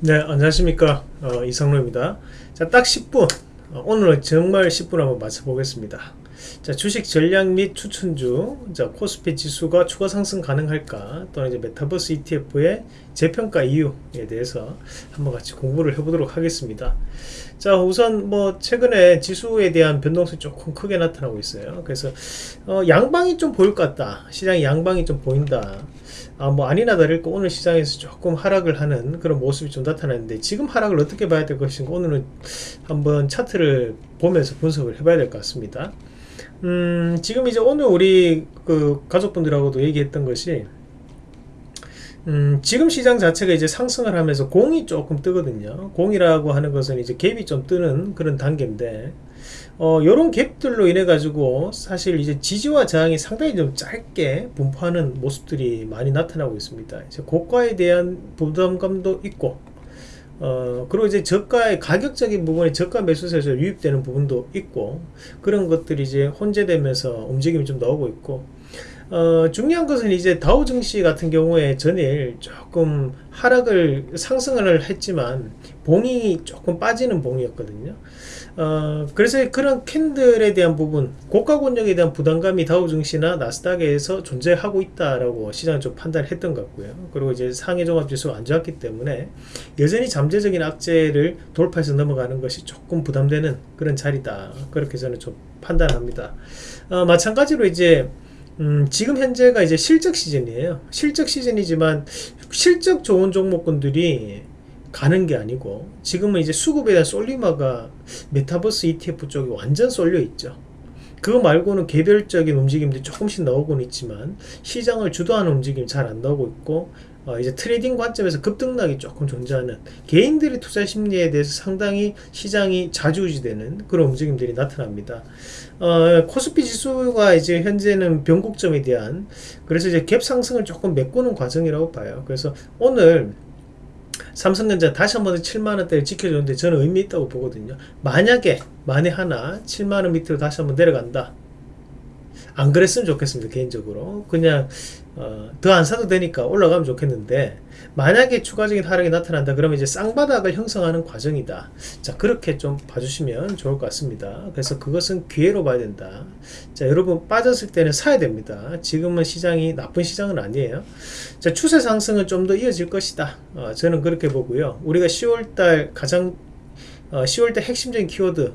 네 안녕하십니까. 어, 이상로입니다. 자 딱 10분. 어, 오늘은 정말 10분 한번 맞춰보겠습니다 자 주식 전략 및 추천 중 코스피 지수가 추가 상승 가능할까? 또는 이제 메타버스 ETF의 재평가 이유에 대해서 한번 같이 공부를 해보도록 하겠습니다. 자 우선 뭐 최근에 지수에 대한 변동성이 조금 크게 나타나고 있어요. 그래서 어, 양방이 좀 보일 것 같다. 시장이 양방이 좀 보인다. 아, 뭐 아니나 다를까 오늘 시장에서 조금 하락을 하는 그런 모습이 좀 나타나는데 지금 하락을 어떻게 봐야 될 것인가? 오늘은 한번 차트를 보면서 분석을 해봐야 될 것 같습니다 음, 지금 이제 오늘 우리 그 가족분들하고도 얘기했던 것이 음, 지금 시장 자체가 이제 상승을 하면서 공이 조금 뜨거든요 공이라고 하는 것은 이제 갭이 좀 뜨는 그런 단계인데 어, 요런 갭들로 인해 가지고 사실 이제 지지와 저항이 상당히 좀 짧게 분포하는 모습들이 많이 나타나고 있습니다. 이제 고가에 대한 부담감도 있고 어, 그리고 이제 저가의 가격적인 부분에 저가 매수세에서 유입되는 부분도 있고 그런 것들이 이제 혼재되면서 움직임이 좀 나오고 있고 어, 중요한 것은 이제 다우 증시 같은 경우에 전일 조금 하락을 상승을 했지만 봉이 조금 빠지는 봉이었거든요. 어, 그래서 그런 캔들에 대한 부분 고가 권역에 대한 부담감이 다우증시나 나스닥에서 존재하고 있다라고 시장은 좀 판단했던 것 같고요. 그리고 이제 상해 종합지수가 안 좋았기 때문에 여전히 잠재적인 악재를 돌파해서 넘어가는 것이 조금 부담되는 그런 자리다. 그렇게 저는 좀 판단합니다. 어, 마찬가지로 이제 음, 지금 현재가 이제 실적 시즌이에요. 실적 시즌이지만 실적 좋은 종목군들이 가는 게 아니고 지금은 이제 수급에 대한 솔리마가 메타버스 ETF 쪽이 완전 쏠려 있죠 그거 말고는 개별적인 움직임들이 조금씩 나오고는 있지만 시장을 주도하는 움직임이 잘안 나오고 있고 어 이제 trading 관점에서 급등락이 조금 존재하는 개인들의 투자 심리에 대해서 상당히 시장이 좌지우지되는 그런 움직임들이 나타납니다. 어, 코스피 지수가 이제 현재는 변곡점에 대한 그래서 이제 갭 상승을 조금 메꾸는 과정이라고 봐요. 그래서 오늘 삼성전자 다시 한번 7만원대를 지켜주는데 저는 의미 있다고 보거든요. 만약에 만에 하나 7만원 밑으로 다시 한번 내려간다 안 그랬으면 좋겠습니다 개인적으로. 그냥 어, 더 안 사도 되니까 올라가면 좋겠는데 만약에 추가적인 하락이 나타난다 그러면 이제 쌍바닥을 형성하는 과정이다. 자 그렇게 좀 봐주시면 좋을 것 같습니다. 그래서 그것은 기회로 봐야 된다. 자 여러분 빠졌을 때는 사야 됩니다. 지금은 시장이 나쁜 시장은 아니에요. 자 추세 상승은 좀 더 이어질 것이다. 어, 저는 그렇게 보고요. 우리가 10월달 가장 어, 10월달 핵심적인 키워드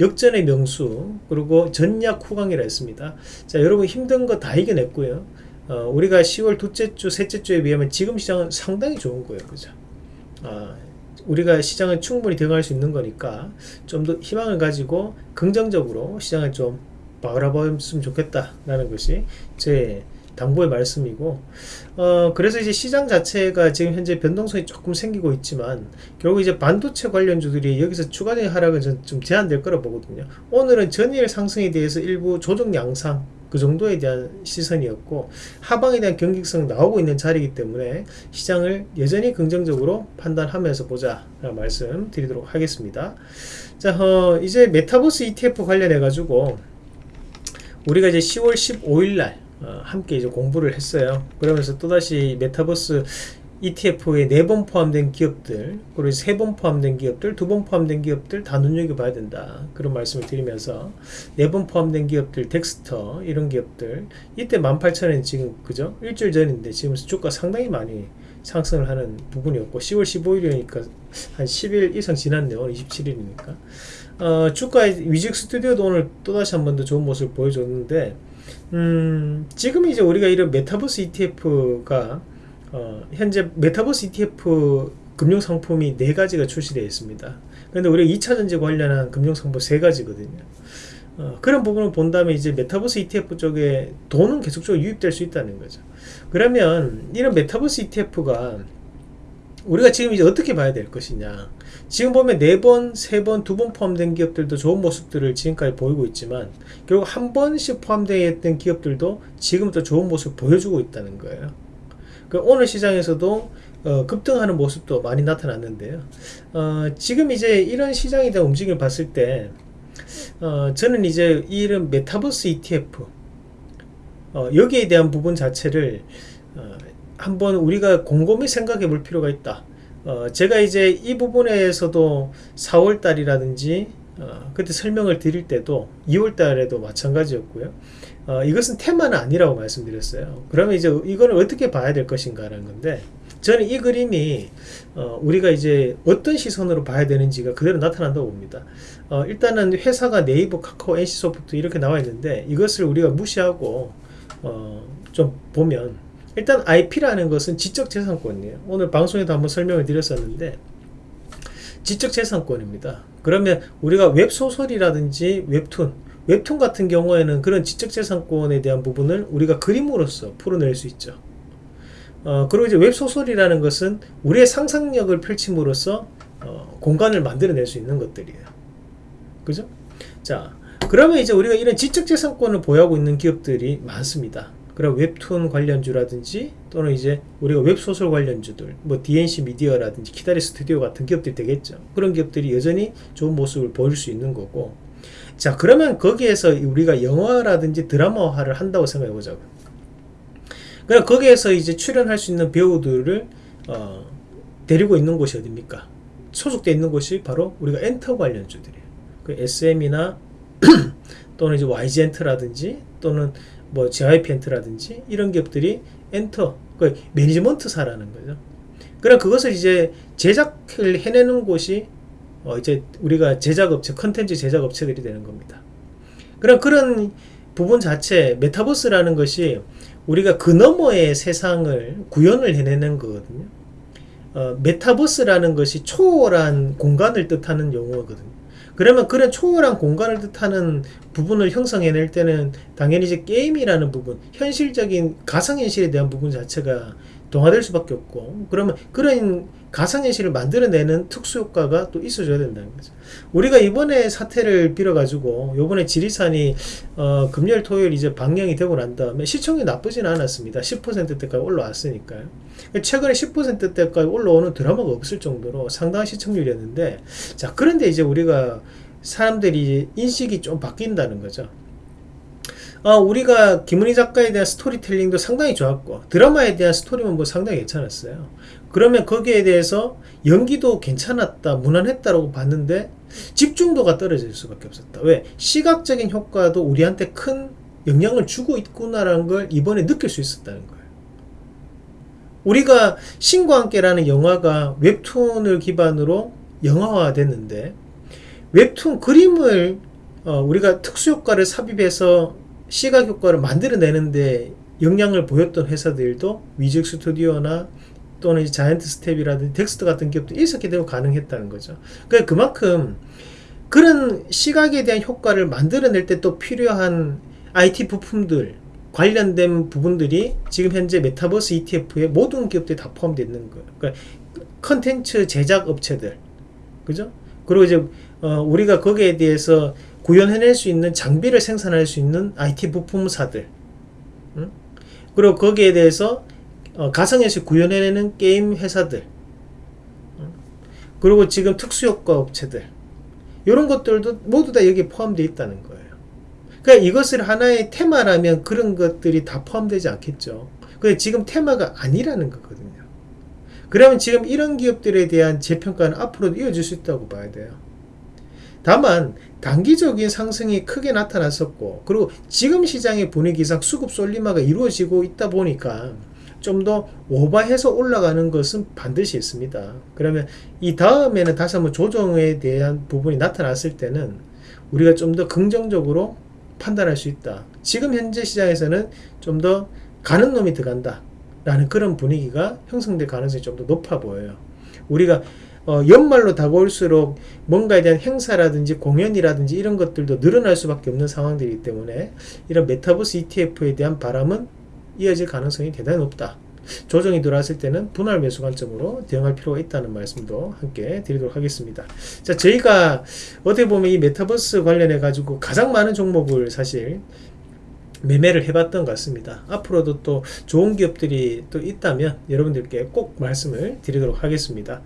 역전의 명수 그리고 전략 후강이라 했습니다. 자 여러분 힘든 거 다 이겨냈고요. 어, 우리가 10월 둘째 주 셋째 주에 비하면 지금 시장은 상당히 좋은 거예요. 그죠? 어, 우리가 시장을 충분히 대응할 수 있는 거니까 좀 더 희망을 가지고 긍정적으로 시장을 좀 바라봤으면 좋겠다 라는 것이 제 당부의 말씀이고 어 그래서 이제 시장 자체가 지금 현재 변동성이 조금 생기고 있지만 결국 이제 반도체 관련주들이 여기서 추가적인 하락은 좀 제한될 거라 보거든요. 오늘은 전일 상승에 대해서 일부 조정 양상 그 정도에 대한 시선이었고 하방에 대한 경직성 나오고 있는 자리이기 때문에 시장을 여전히 긍정적으로 판단하면서 보자 라는 말씀 드리도록 하겠습니다. 자 어, 이제 메타버스 ETF 관련해 가지고 우리가 이제 10월 15일 날 어, 함께 이제 공부를 했어요. 그러면서 또다시 메타버스 ETF에 네 번 포함된 기업들 그리고 세 번 포함된 기업들 두 번 포함된 기업들 다 눈여겨봐야 된다. 그런 말씀을 드리면서 네 번 포함된 기업들 덱스터 이런 기업들 이때 18,000원 지금 그죠? 일주일 전인데 지금 주가 상당히 많이 상승을 하는 부분이었고 10월 15일이니까 한 10일 이상 지났네요. 오늘 27일이니까. 어, 주가 위직 스튜디오도 오늘 또다시 한 번 더 좋은 모습을 보여줬는데 음, 지금 이제 우리가 이런 메타버스 ETF가 어, 현재 메타버스 ETF 금융 상품이 네 가지가 출시되어 있습니다. 그런데 우리가 2차전지 관련한 금융 상품 세 가지거든요. 어, 그런 부분을 본다면 이제 메타버스 ETF 쪽에 돈은 계속적으로 유입될 수 있다는 거죠. 그러면 이런 메타버스 ETF가 우리가 지금 이제 어떻게 봐야 될 것이냐. 지금 보면 4번, 3번, 2번 포함된 기업들도 좋은 모습들을 지금까지 보이고 있지만 결국 한 번씩 포함되어 있던 기업들도 지금부터 좋은 모습을 보여주고 있다는 거예요. 그 오늘 시장에서도 어, 급등하는 모습도 많이 나타났는데요. 어, 지금 이제 이런 시장에 대한 움직임을 봤을 때 어, 저는 이제 이런 메타버스 ETF 어, 여기에 대한 부분 자체를 어, 한번 우리가 곰곰이 생각해 볼 필요가 있다 어, 제가 이제 이 부분에서도 4월 달이라든지 어, 그때 설명을 드릴 때도 2월 달에도 마찬가지였고요. 어, 이것은 테마는 아니라고 말씀드렸어요. 그러면 이제 이거를 어떻게 봐야 될 것인가 라는 건데 저는 이 그림이 어, 우리가 이제 어떤 시선으로 봐야 되는지가 그대로 나타난다고 봅니다. 어, 일단은 회사가 네이버, 카카오, NC소프트 이렇게 나와 있는데 이것을 우리가 무시하고 어, 좀 보면 일단 IP라는 것은 지적재산권이에요. 오늘 방송에도 한번 설명을 드렸었는데 지적재산권입니다. 그러면 우리가 웹소설이라든지 웹툰, 웹툰 같은 경우에는 그런 지적재산권에 대한 부분을 우리가 그림으로써 풀어낼 수 있죠. 어, 그리고 이제 웹소설이라는 것은 우리의 상상력을 펼침으로써 어, 공간을 만들어낼 수 있는 것들이에요. 그죠? 자, 그러면 이제 우리가 이런 지적재산권을 보유하고 있는 기업들이 많습니다. 그럼 웹툰 관련주라든지 또는 이제 우리가 웹소설 관련주들 뭐 D&C 미디어라든지 키다리 스튜디오 같은 기업들이 되겠죠. 그런 기업들이 여전히 좋은 모습을 보일 수 있는 거고. 자 그러면 거기에서 우리가 영화라든지 드라마화를 한다고 생각해 보자고. 그럼 거기에서 이제 출연할 수 있는 배우들을 어, 데리고 있는 곳이 어딥니까? 소속되어 있는 곳이 바로 우리가 엔터 관련주들이에요. 그 SM이나 또는 이제 YG엔터라든지 또는 뭐 JYP 엔터라든지 이런 기업들이 엔터 그 매니지먼트사라는 거죠. 그럼 그것을 이제 제작을 해내는 곳이 어 이제 우리가 제작업체 컨텐츠 제작업체들이 되는 겁니다. 그럼 그런 부분 자체 메타버스라는 것이 우리가 그 너머의 세상을 구현을 해내는 거거든요. 어, 메타버스라는 것이 초월한 공간을 뜻하는 용어거든요. 그러면 그런 초월한 공간을 뜻하는 부분을 형성해낼 때는 당연히 이제 게임이라는 부분, 현실적인 가상현실에 대한 부분 자체가 동화될 수밖에 없고 그러면 그런 가상현실을 만들어내는 특수효과가 또 있어줘야 된다는 거죠. 우리가 이번에 사태를 빌어가지고 요번에 지리산이 어, 금요일 토요일 이제 방영이 되고 난 다음에 시청이 나쁘진 않았습니다. 10%대까지 올라왔으니까요. 최근에 10%대까지 올라오는 드라마가 없을 정도로 상당한 시청률이었는데 자 그런데 이제 우리가 사람들이 인식이 좀 바뀐다는 거죠. 어, 우리가 김은희 작가에 대한 스토리텔링도 상당히 좋았고 드라마에 대한 스토리만 뭐 상당히 괜찮았어요. 그러면 거기에 대해서 연기도 괜찮았다, 무난했다라고 봤는데 집중도가 떨어질 수밖에 없었다. 왜? 시각적인 효과도 우리한테 큰 영향을 주고 있구나라는 걸 이번에 느낄 수 있었다는 거예요. 우리가 신과 함께라는 영화가 웹툰을 기반으로 영화화 됐는데 웹툰 그림을 어, 우리가 특수효과를 삽입해서 시각 효과를 만들어내는데 영향을 보였던 회사들도 위지윅 스튜디오나 또는 자이언트 스텝이라든지 덱스터 같은 기업도 있었기 때문에 가능했다는 거죠. 그러니까 그만큼 그런 시각에 대한 효과를 만들어낼 때 또 필요한 IT 부품들 관련된 부분들이 지금 현재 메타버스 ETF에 모든 기업들이 다 포함되어 있는 거예요. 그러니까 컨텐츠 제작 업체들, 그죠? 그리고 이제 어, 우리가 거기에 대해서 구현해낼 수 있는 장비를 생산할 수 있는 IT 부품사들. 응? 그리고 거기에 대해서 어, 가상현실 구현해내는 게임 회사들. 응? 그리고 지금 특수효과 업체들. 이런 것들도 모두 다 여기에 포함되어 있다는 거예요. 그러니까 이것을 하나의 테마라면 그런 것들이 다 포함되지 않겠죠. 근데 지금 테마가 아니라는 거거든요. 그러면 지금 이런 기업들에 대한 재평가는 앞으로도 이어질 수 있다고 봐야 돼요. 다만 단기적인 상승이 크게 나타났었고 그리고 지금 시장의 분위기상 수급 솔리마가 이루어지고 있다 보니까 좀 더 오버해서 올라가는 것은 반드시 있습니다. 그러면 이 다음에는 다시 한번 조정에 대한 부분이 나타났을 때는 우리가 좀 더 긍정적으로 판단할 수 있다. 지금 현재 시장에서는 좀 더 가는 놈이 들어간다. 라는 그런 분위기가 형성될 가능성이 좀 더 높아 보여요. 우리가 어, 연말로 다가올수록 뭔가에 대한 행사라든지 공연이라든지 이런 것들도 늘어날 수밖에 없는 상황들이기 때문에 이런 메타버스 ETF에 대한 바람은 이어질 가능성이 대단히 높다. 조정이 들어왔을 때는 분할 매수 관점으로 대응할 필요가 있다는 말씀도 함께 드리도록 하겠습니다. 자, 저희가 어떻게 보면 이 메타버스 관련해 가지고 가장 많은 종목을 사실 매매를 해봤던 것 같습니다. 앞으로도 또 좋은 기업들이 또 있다면 여러분들께 꼭 말씀을 드리도록 하겠습니다.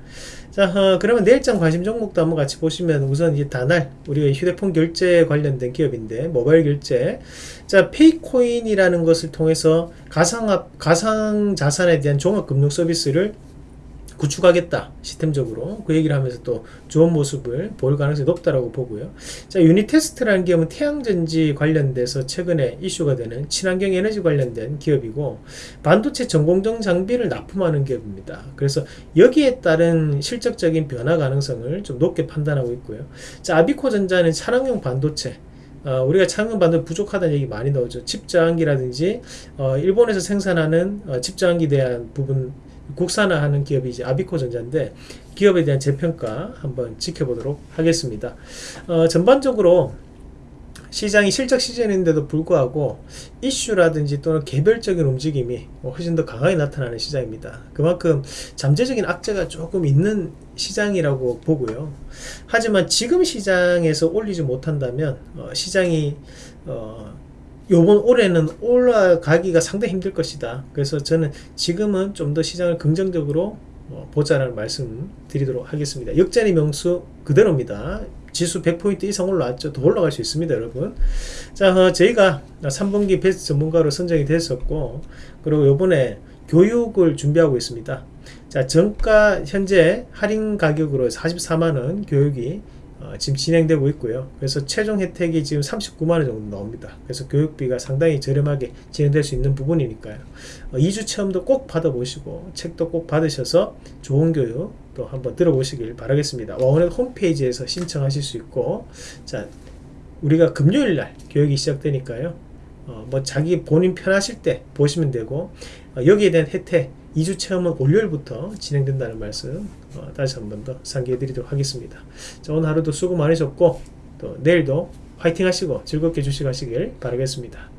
자, 어, 그러면 내일장 관심 종목도 한번 같이 보시면 우선 이 다날 우리가 휴대폰 결제 관련된 기업인데 모바일 결제 자 페이코인이라는 것을 통해서 가상 가상 자산에 대한 종합 금융 서비스를 구축하겠다 시스템적으로 그 얘기를 하면서 또 좋은 모습을 보일 가능성이 높다라고 보고요. 자 유니테스트라는 기업은 태양전지 관련돼서 최근에 이슈가 되는 친환경 에너지 관련된 기업이고 반도체 전공정 장비를 납품하는 기업입니다. 그래서 여기에 따른 실적적인 변화 가능성을 좀 높게 판단하고 있고요. 자 아비코전자는 차량용 반도체 어, 우리가 창문 반도 부족하다는 얘기 많이 나오죠. 칩 저항기라든지 어, 일본에서 생산하는 어, 칩 저항기 대한 부분 국산화하는 기업이 이제 아비코전자인데 기업에 대한 재평가 한번 지켜보도록 하겠습니다. 어, 전반적으로 시장이 실적 시즌인데도 불구하고 이슈라든지 또는 개별적인 움직임이 훨씬 더 강하게 나타나는 시장입니다. 그만큼 잠재적인 악재가 조금 있는 시장이라고 보고요. 하지만 지금 시장에서 올리지 못한다면 어, 시장이 어, 요번 올해는 올라가기가 상당히 힘들 것이다. 그래서 저는 지금은 좀 더 시장을 긍정적으로 어, 보자라는 말씀 드리도록 하겠습니다. 역전의 명수 그대로입니다. 지수 100포인트 이상 올라왔죠. 더 올라갈 수 있습니다, 여러분. 자, 어, 저희가 3분기 베스트 전문가로 선정이 됐었고, 그리고 요번에 교육을 준비하고 있습니다. 자, 정가 현재 할인 가격으로 44만원 교육이 어, 지금 진행되고 있고요. 그래서 최종 혜택이 지금 39만원 정도 나옵니다. 그래서 교육비가 상당히 저렴하게 진행될 수 있는 부분이니까요. 어, 2주 체험도 꼭 받아보시고 책도 꼭 받으셔서 좋은 교육 또 한번 들어보시길 바라겠습니다. 와원의 홈페이지에서 신청하실 수 있고 자 우리가 금요일 날 교육이 시작되니까요. 어, 뭐 자기 본인 편하실 때 보시면 되고 어, 여기에 대한 혜택 2주 체험은 월요일부터 진행된다는 말씀 어, 다시 한 번 더 상기해 드리도록 하겠습니다. 자, 오늘 하루도 수고 많으셨고 또 내일도 화이팅 하시고 즐겁게 주식하시길 바라겠습니다.